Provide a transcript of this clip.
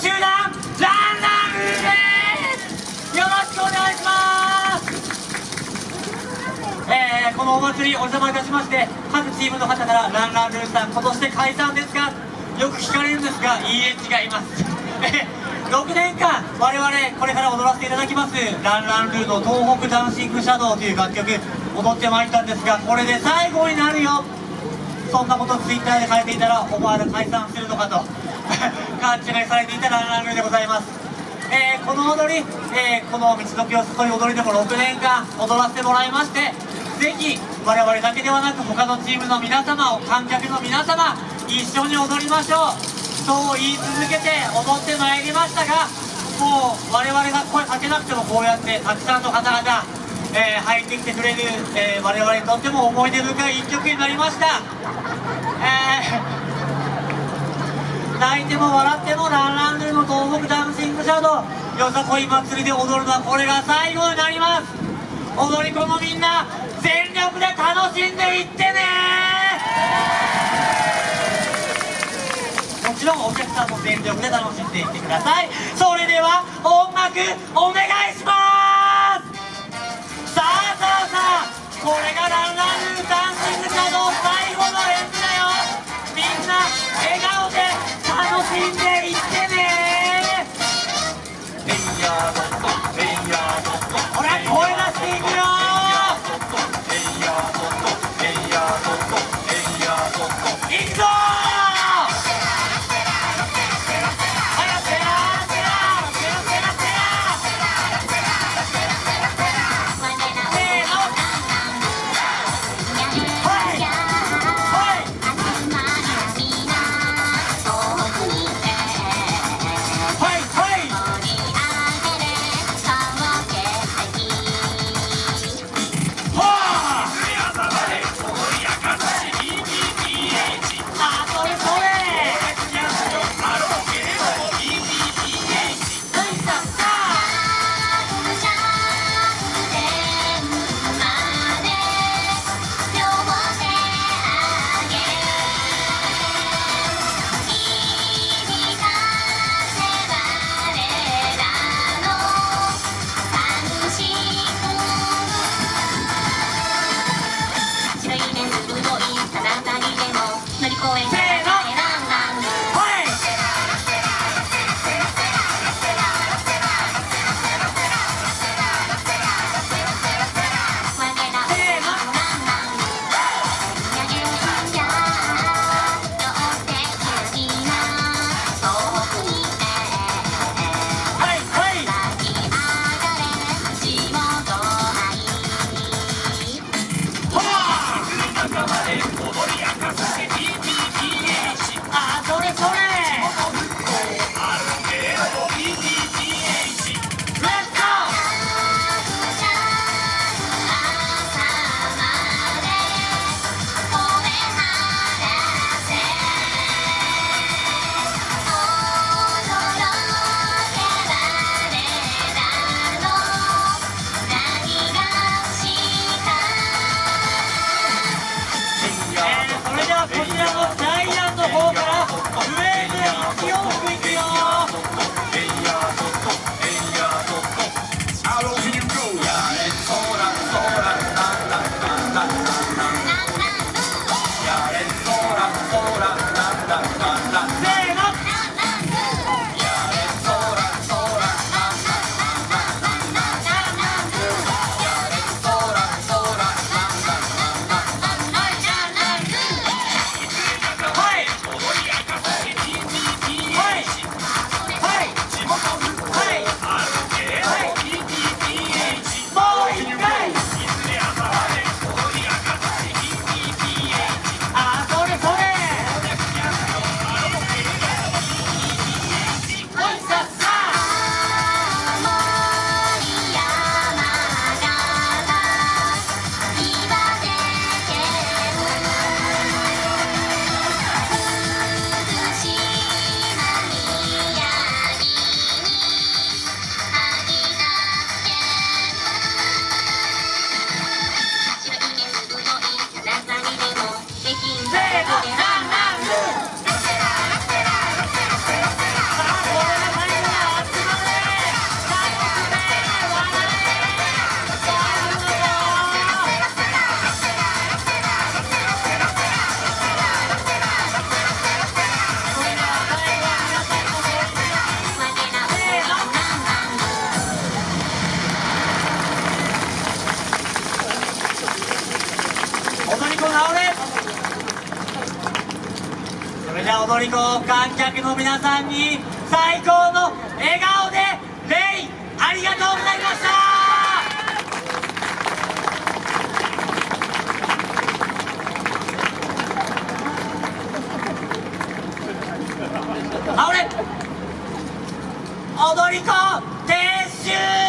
集団ランランですよろしくお願いします。えー、このお祭りお邪魔いたしまして各チームの方からランランルーさん今年で解散ですかよく聞かれるんですがいいえ違います。6年間我々これから踊らせていただきますランランルーの東北ダンシングシャドウという楽曲踊ってまいったんですがこれで最後になるよ。そんなことツイッターで書いていたら思わず解散するのかと勘違いされていたランランルーでございます。えー、この踊り、えー、この道のきを誘い踊りでも6年間踊らせてもらいましてぜひ我々だけではなく他のチームの皆様を観客の皆様一緒に踊りましょう。そう言い続けて踊ってまいりましたがもう我々が声かけなくてもこうやってたくさんの方々、えー、入ってきてくれる、えー、我々にとっても思い出深い一曲になりました、えー、泣いても笑ってもランランルの東北ダンシングシャドウ。よさこい祭りで踊るのはこれが最後になります。踊り子のみんな全力で楽しんでいってね。もちろんお客さんも全力で楽しんでいってください。それでは音楽お願い踊り子観客の皆さんに最高の笑顔でレイありがとうございました。あ踊り子撤収！